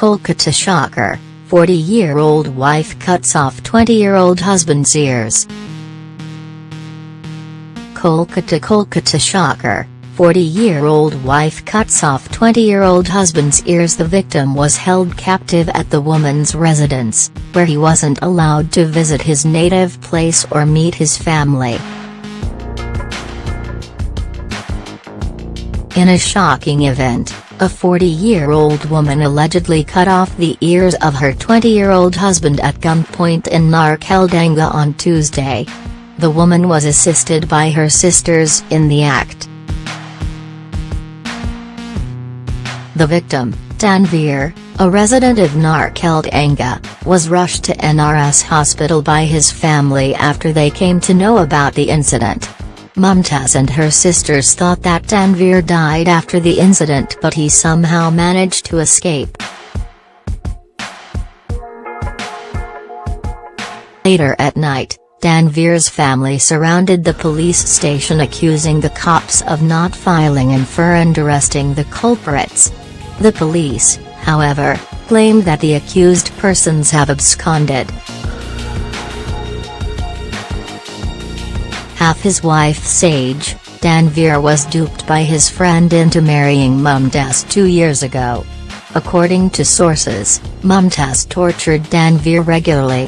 Kolkata shocker, 40-year-old wife cuts off 20-year-old husband's ears. Kolkata Kolkata shocker, 40-year-old wife cuts off 20-year-old husband's ears The victim was held captive at the woman's residence, where he wasn't allowed to visit his native place or meet his family. In a shocking event, a 40-year-old woman allegedly cut off the ears of her 20-year-old husband at gunpoint in Narkeldanga on Tuesday. The woman was assisted by her sisters in the act. The victim, Tanveer, a resident of Narkeldanga, was rushed to NRS hospital by his family after they came to know about the incident. Mumtaz and her sisters thought that Tanveer died after the incident but he somehow managed to escape. Later at night, Tanveer's family surrounded the police station accusing the cops of not filing an FIR and arresting the culprits. The police, however, claimed that the accused persons have absconded. Half his wife Sage, Tanveer was duped by his friend into marrying Mumtaz two years ago. According to sources, Mumtaz tortured Tanveer regularly.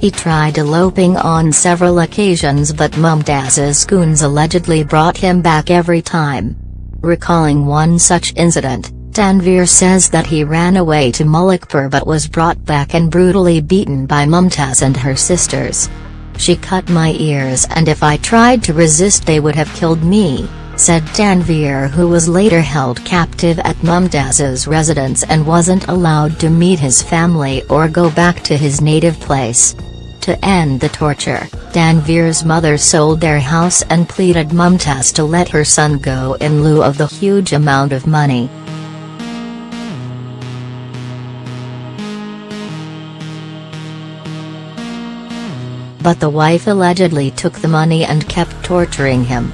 He tried eloping on several occasions but Mumtaz's goons allegedly brought him back every time. Recalling one such incident, Tanveer says that he ran away to Malikpur but was brought back and brutally beaten by Mumtaz and her sisters. She cut my ears and if I tried to resist they would have killed me, said Tanveer who was later held captive at Mumtaz's residence and wasn't allowed to meet his family or go back to his native place. To end the torture, Tanveer's mother sold their house and pleaded Mumtaz to let her son go in lieu of the huge amount of money. But the wife allegedly took the money and kept torturing him.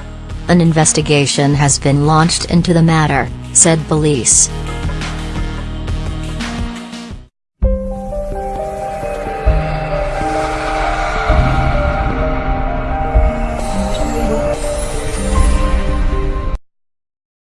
An investigation has been launched into the matter, said police.